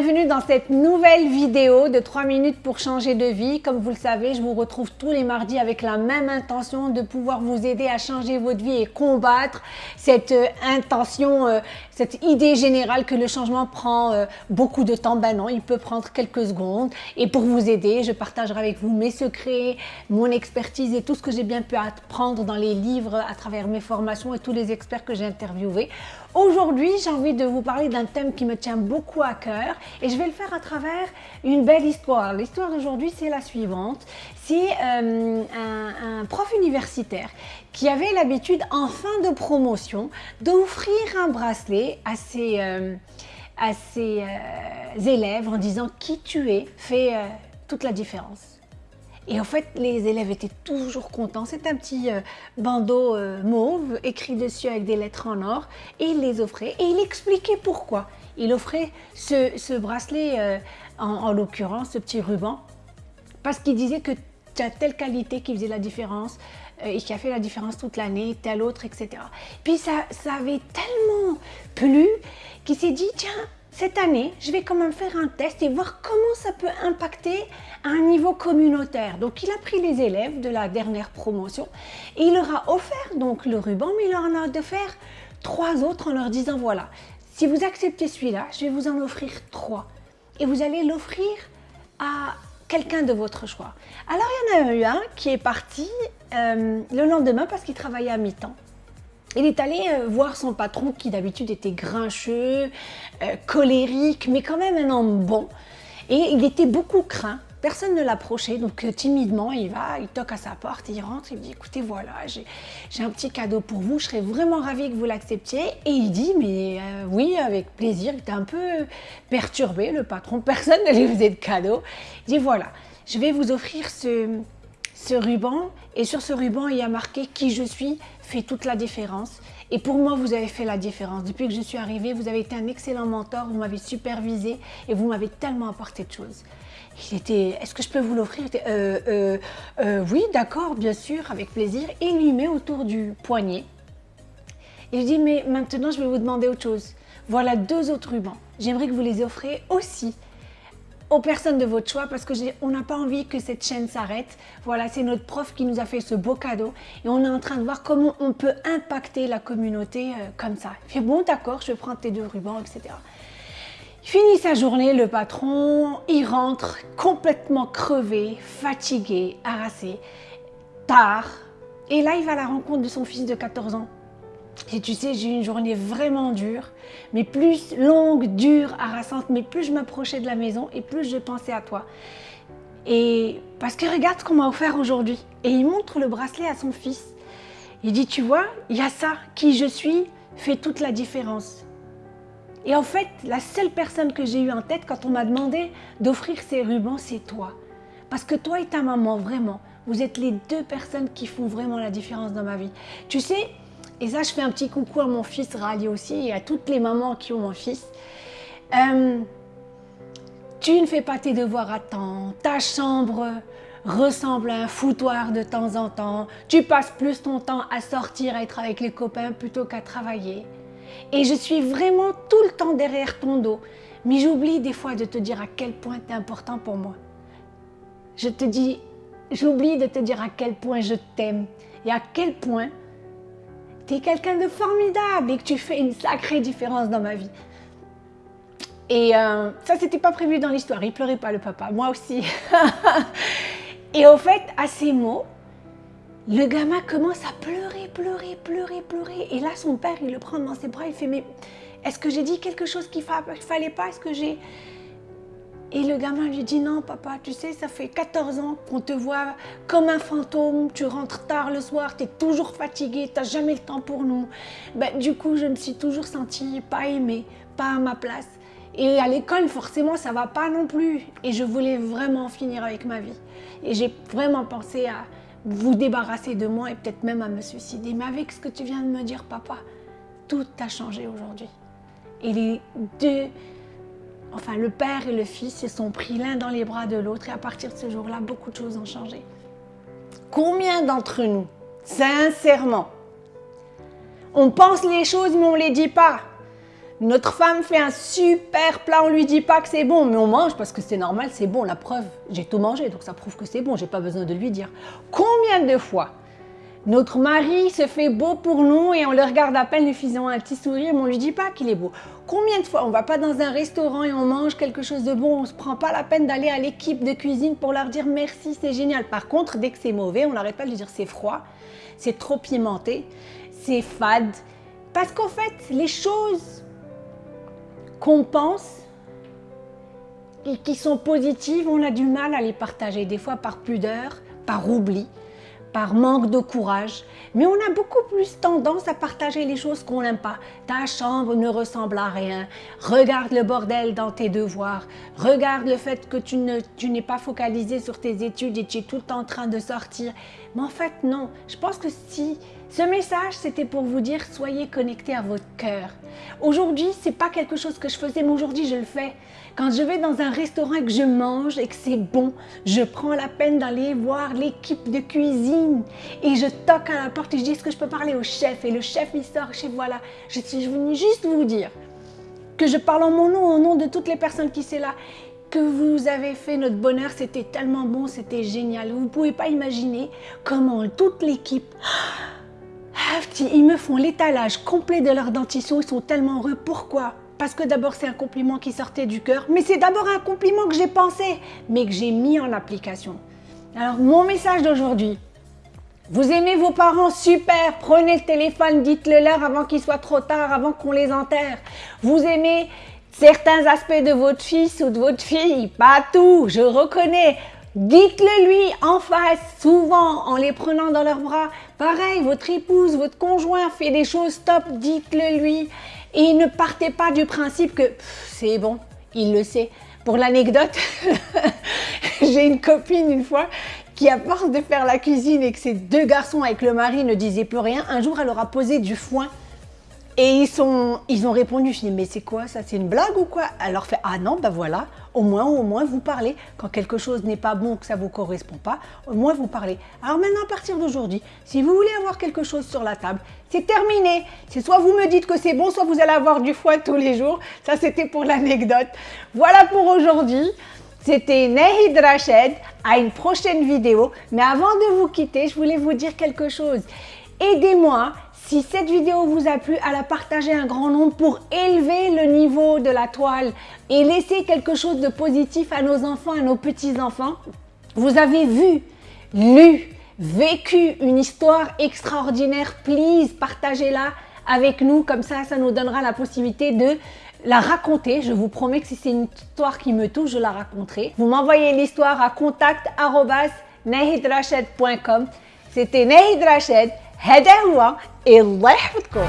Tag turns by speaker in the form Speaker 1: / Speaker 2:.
Speaker 1: Bienvenue dans cette nouvelle vidéo de 3 minutes pour changer de vie. Comme vous le savez, je vous retrouve tous les mardis avec la même intention de pouvoir vous aider à changer votre vie et combattre cette euh, intention, euh, cette idée générale que le changement prend euh, beaucoup de temps. Ben non, il peut prendre quelques secondes. Et pour vous aider, je partagerai avec vous mes secrets, mon expertise et tout ce que j'ai bien pu apprendre dans les livres à travers mes formations et tous les experts que j'ai interviewés. Aujourd'hui, j'ai envie de vous parler d'un thème qui me tient beaucoup à cœur et je vais le faire à travers une belle histoire. L'histoire d'aujourd'hui, c'est la suivante. C'est euh, un, prof universitaire qui avait l'habitude, en fin de promotion, d'offrir un bracelet à ses, euh, euh, élèves en disant « qui tu es fait toute la différence ». Et en fait, les élèves étaient toujours contents. C'est un petit euh, bandeau euh, mauve écrit dessus avec des lettres en or et il les offrait et il expliquait pourquoi. Il offrait ce, bracelet, euh, en, l'occurrence, ce petit ruban, parce qu'il disait que tu as telle qualité qui faisait la différence et qui a fait la différence toute l'année, telle autre, etc. Puis ça, ça avait tellement plu qu'il s'est dit, tiens, cette année, je vais quand même faire un test et voir comment ça peut impacter à un niveau communautaire. Donc, il a pris les élèves de la dernière promotion et il leur a offert donc le ruban, mais il leur en a faire trois autres en leur disant, voilà, si vous acceptez celui-là, je vais vous en offrir trois. Et vous allez l'offrir à quelqu'un de votre choix. Alors, il y en a eu un qui est parti euh, le lendemain parce qu'il travaillait à mi-temps. Il est allé euh, voir son patron qui d'habitude était grincheux, euh, colérique, mais quand même un homme bon. Et il était beaucoup craint. Personne ne l'approchait, donc euh, timidement, il va, il toque à sa porte, il rentre, il dit « Écoutez, voilà, j'ai un petit cadeau pour vous, je serais vraiment ravie que vous l'acceptiez. » Et il dit « Mais oui, avec plaisir. » Il était un peu perturbé, le patron, personne ne lui faisait de cadeau. Il dit « Voilà, je vais vous offrir ce, ce ruban, et sur ce ruban, il y a marqué « Qui je suis » fait toute la différence. Et pour moi, vous avez fait la différence. Depuis que je suis arrivée, vous avez été un excellent mentor, vous m'avez supervisé et vous m'avez tellement apporté de choses. Il était, est-ce que je peux vous l'offrir? Euh, euh, euh, Oui, d'accord, bien sûr, avec plaisir. Il lui met autour du poignet. Et je dis, mais maintenant, je vais vous demander autre chose. Voilà deux autres rubans. J'aimerais que vous les offriez aussi aux personnes de votre choix parce qu'on n'a pas envie que cette chaîne s'arrête. Voilà, c'est notre prof qui nous a fait ce beau cadeau et on est en train de voir comment on peut impacter la communauté euh, comme ça. Il fait bon, d'accord, je prends tes deux rubans, etc. Finit sa journée, le patron, il rentre complètement crevé, fatigué, harassé, tard. Et là, il va à la rencontre de son fils de 14 ans et tu sais, j'ai eu une journée vraiment dure, mais plus longue, dure, harassante, mais plus je m'approchais de la maison et plus je pensais à toi. Et parce que regarde ce qu'on m'a offert aujourd'hui. Et il montre le bracelet à son fils. Il dit, tu vois, il y a ça, qui je suis, fait toute la différence. Et en fait, la seule personne que j'ai eue en tête quand on m'a demandé d'offrir ces rubans, c'est toi. Parce que toi et ta maman, vraiment, vous êtes les deux personnes qui font vraiment la différence dans ma vie. Tu sais, et ça, je fais un petit coucou à mon fils Rally aussi et à toutes les mamans qui ont mon fils. Euh, tu ne fais pas tes devoirs à temps, ta chambre ressemble à un foutoir de temps en temps, tu passes plus ton temps à sortir, à être avec les copains plutôt qu'à travailler. Et je suis vraiment tout le temps derrière ton dos, mais j'oublie des fois de te dire à quel point tu es important pour moi. Je te dis, j'oublie de te dire à quel point je t'aime et à quel point tu es quelqu'un de formidable et que tu fais une sacrée différence dans ma vie. Et euh, ça, c'était pas prévu dans l'histoire. Il pleurait pas, le papa. Moi aussi. et au fait, à ces mots, le gamin commence à pleurer, pleurer, pleurer, pleurer. Et là, son père, il le prend dans ses bras. Il fait, mais est-ce que j'ai dit quelque chose qu'il fallait pas? Est-ce que j'ai... Et le gamin lui dit non papa, tu sais, ça fait 14 ans qu'on te voit comme un fantôme, tu rentres tard le soir, tu es toujours fatigué, tu jamais le temps pour nous. Ben, du coup, je me suis toujours sentie pas aimée, pas à ma place. Et à l'école, forcément, ça va pas non plus. Et je voulais vraiment finir avec ma vie. Et j'ai vraiment pensé à vous débarrasser de moi et peut-être même à me suicider. Mais avec ce que tu viens de me dire, papa, tout a changé aujourd'hui. Et les deux enfin le père et le fils se sont pris l'un dans les bras de l'autre et à partir de ce jour-là, beaucoup de choses ont changé. Combien d'entre nous, sincèrement, on pense les choses mais on ne les dit pas? Notre femme fait un super plat, on lui dit pas que c'est bon, mais on mange parce que c'est normal, c'est bon. La preuve, j'ai tout mangé, donc ça prouve que c'est bon, j'ai pas besoin de lui dire. Combien de fois notre mari se fait beau pour nous et on le regarde à peine, lui faisant un petit sourire, mais on lui dit pas qu'il est beau. Combien de fois on va pas dans un restaurant et on mange quelque chose de bon, on se prend pas la peine d'aller à l'équipe de cuisine pour leur dire merci, c'est génial. Par contre, dès que c'est mauvais, on n'arrête pas de lui dire c'est froid, c'est trop pimenté, c'est fade. Parce qu'en fait, les choses qu'on pense et qui sont positives, on a du mal à les partager, des fois par pudeur, par oubli, par manque de courage. Mais on a beaucoup plus tendance à partager les choses qu'on n'aime pas. Ta chambre ne ressemble à rien. Regarde le bordel dans tes devoirs. Regarde le fait que tu n'es tu pas focalisé sur tes études et tu es tout le temps en train de sortir. Mais en fait, non. Je pense que si ce message, c'était pour vous dire, soyez connectés à votre cœur. Aujourd'hui, c'est pas quelque chose que je faisais, mais aujourd'hui, je le fais. Quand je vais dans un restaurant et que je mange et que c'est bon, je prends la peine d'aller voir l'équipe de cuisine et je toque à la porte et je dis, est-ce que je peux parler au chef? Et le chef, il sort, chef, voilà. Je suis venue juste vous dire que je parle en mon nom, au nom de toutes les personnes qui sont là que vous avez fait notre bonheur, c'était tellement bon, c'était génial. Vous ne pouvez pas imaginer comment toute l'équipe ils me font l'étalage complet de leur dentition, ils sont tellement heureux. Pourquoi? Parce que d'abord c'est un compliment qui sortait du cœur, mais c'est d'abord un compliment que j'ai pensé, mais que j'ai mis en application. Alors mon message d'aujourd'hui, vous aimez vos parents Super Prenez le téléphone, dites-le leur avant qu'il soit trop tard, avant qu'on les enterre. Vous aimez certains aspects de votre fils ou de votre fille Pas tout, je reconnais. Dites-le lui en face, souvent en les prenant dans leurs bras. Pareil, votre épouse, votre conjoint fait des choses top, dites-le lui. Et ne partez pas du principe que c'est bon, il le sait. Pour l'anecdote, j'ai une copine une fois qui, à force de faire la cuisine et que ses deux garçons avec le mari ne disaient plus rien, un jour elle leur a posé du foin et ils, sont, ils ont répondu, je dis, mais c'est quoi ça C'est une blague ou quoi? Elle leur fait, ah non, ben voilà, au moins, au moins vous parlez. Quand quelque chose n'est pas bon, que ça ne vous correspond pas, au moins vous parlez. Alors maintenant, à partir d'aujourd'hui, si vous voulez avoir quelque chose sur la table, c'est terminé. C'est soit vous me dites que c'est bon, soit vous allez avoir du foie tous les jours. Ça, c'était pour l'anecdote. Voilà pour aujourd'hui. C'était Nehid Rached. À une prochaine vidéo. Mais avant de vous quitter, je voulais vous dire quelque chose. Aidez-moi si cette vidéo vous a plu, à la partager un grand nombre pour élever le niveau de la toile et laisser quelque chose de positif à nos enfants, à nos petits-enfants. Vous avez vu, lu, vécu une histoire extraordinaire, please, partagez-la avec nous, comme ça, ça nous donnera la possibilité de la raconter. Je vous promets que si c'est une histoire qui me touche, je la raconterai. Vous m'envoyez l'histoire à contact.nahidrached.com. C'était Nahid Rached. هذا هو الله يحفظكم.